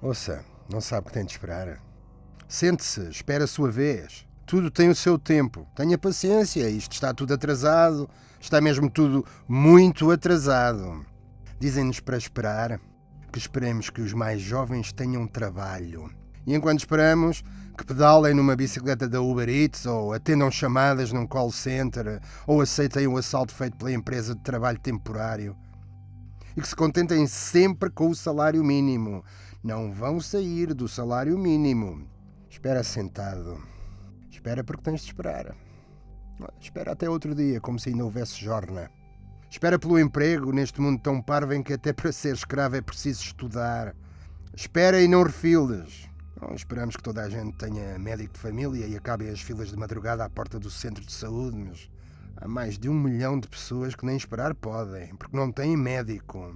Ouça, não sabe o que tem de esperar. Sente-se, espera a sua vez. Tudo tem o seu tempo. Tenha paciência, isto está tudo atrasado. Está mesmo tudo muito atrasado. Dizem-nos para esperar que esperemos que os mais jovens tenham trabalho. E enquanto esperamos, que pedalem numa bicicleta da Uber Eats ou atendam chamadas num call center ou aceitem o assalto feito pela empresa de trabalho temporário. E que se contentem sempre com o salário mínimo. Não vão sair do salário mínimo. Espera sentado. Espera porque tens de esperar. Espera até outro dia, como se ainda houvesse jorna. Espera pelo emprego neste mundo tão parvo em que até para ser escravo é preciso estudar. Espera e não refiles. Bom, esperamos que toda a gente tenha médico de família e acabe as filas de madrugada à porta do centro de saúde, mas há mais de um milhão de pessoas que nem esperar podem, porque não têm médico.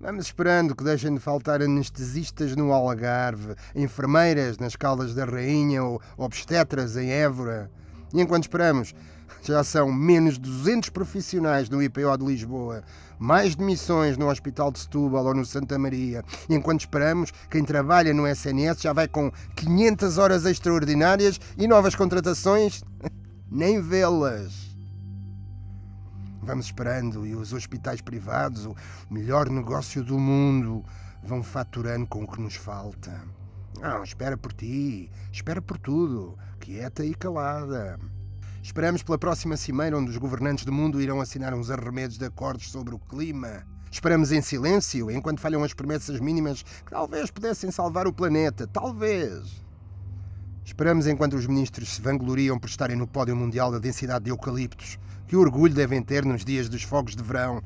Vamos esperando que deixem de faltar anestesistas no Algarve, enfermeiras nas Caldas da Rainha ou obstetras em Évora. E enquanto esperamos, já são menos 200 profissionais no IPO de Lisboa, mais demissões no Hospital de Setúbal ou no Santa Maria. E enquanto esperamos, quem trabalha no SNS já vai com 500 horas extraordinárias e novas contratações, nem vê-las. Vamos esperando e os hospitais privados, o melhor negócio do mundo, vão faturando com o que nos falta. Não, espera por ti, espera por tudo, quieta e calada. Esperamos pela próxima cimeira onde os governantes do mundo irão assinar uns arremedos de acordos sobre o clima. Esperamos em silêncio enquanto falham as promessas mínimas que talvez pudessem salvar o planeta. Talvez. Esperamos enquanto os ministros se vangloriam por estarem no pódio mundial da densidade de eucaliptos. Que orgulho devem ter nos dias dos fogos de verão.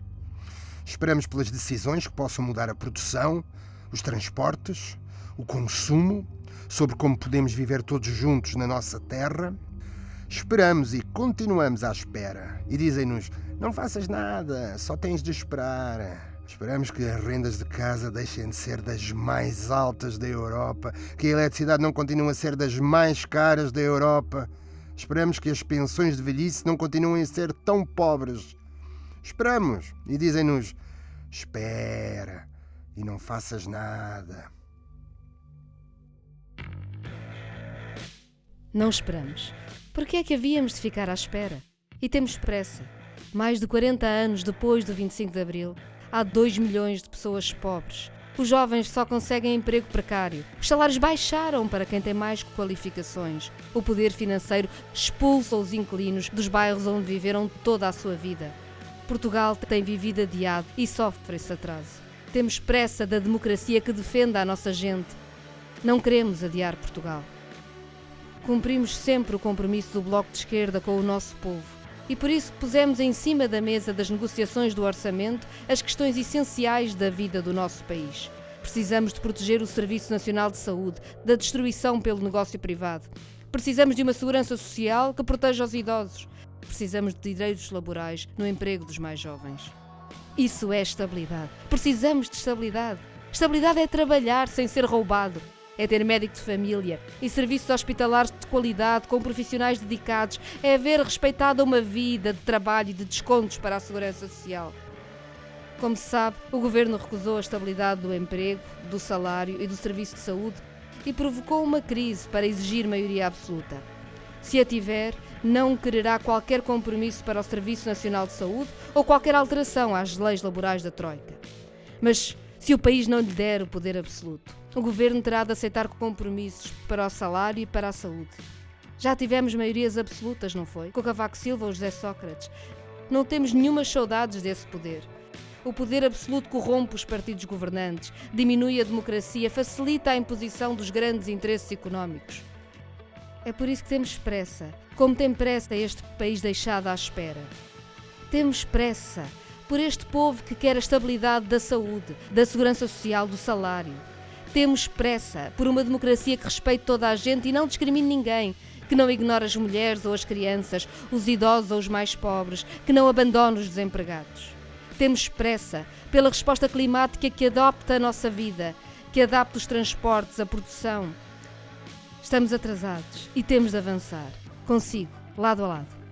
Esperamos pelas decisões que possam mudar a produção, os transportes, o consumo, sobre como podemos viver todos juntos na nossa terra. Esperamos e continuamos à espera. E dizem-nos: não faças nada, só tens de esperar. Esperamos que as rendas de casa deixem de ser das mais altas da Europa, que a eletricidade não continue a ser das mais caras da Europa. Esperamos que as pensões de velhice não continuem a ser tão pobres. Esperamos e dizem-nos: espera e não faças nada. Não esperamos. Por que é que havíamos de ficar à espera? E temos pressa. Mais de 40 anos depois do 25 de Abril, há 2 milhões de pessoas pobres. Os jovens só conseguem emprego precário. Os salários baixaram para quem tem mais qualificações. O poder financeiro expulsa os inquilinos dos bairros onde viveram toda a sua vida. Portugal tem vivido adiado e sofre esse atraso. Temos pressa da democracia que defenda a nossa gente. Não queremos adiar Portugal. Cumprimos sempre o compromisso do Bloco de Esquerda com o nosso povo e por isso pusemos em cima da mesa das negociações do orçamento as questões essenciais da vida do nosso país. Precisamos de proteger o Serviço Nacional de Saúde da destruição pelo negócio privado. Precisamos de uma segurança social que proteja os idosos. Precisamos de direitos laborais no emprego dos mais jovens. Isso é estabilidade. Precisamos de estabilidade. Estabilidade é trabalhar sem ser roubado, é ter médico de família e serviços hospitalares de qualidade com profissionais dedicados, é haver respeitado uma vida de trabalho e de descontos para a segurança social. Como se sabe, o governo recusou a estabilidade do emprego, do salário e do serviço de saúde e provocou uma crise para exigir maioria absoluta. Se a tiver, não quererá qualquer compromisso para o Serviço Nacional de Saúde ou qualquer alteração às leis laborais da Troika. Mas se o país não lhe der o poder absoluto, o governo terá de aceitar compromissos para o salário e para a saúde. Já tivemos maiorias absolutas, não foi? Com Cavaco Silva ou José Sócrates. Não temos nenhumas saudades desse poder. O poder absoluto corrompe os partidos governantes, diminui a democracia, facilita a imposição dos grandes interesses económicos. É por isso que temos pressa, como tem pressa este país deixado à espera. Temos pressa por este povo que quer a estabilidade da saúde, da segurança social, do salário. Temos pressa por uma democracia que respeite toda a gente e não discrimine ninguém, que não ignore as mulheres ou as crianças, os idosos ou os mais pobres, que não abandone os desempregados. Temos pressa pela resposta climática que adopta a nossa vida, que adapta os transportes, a produção. Estamos atrasados e temos de avançar. Consigo, lado a lado.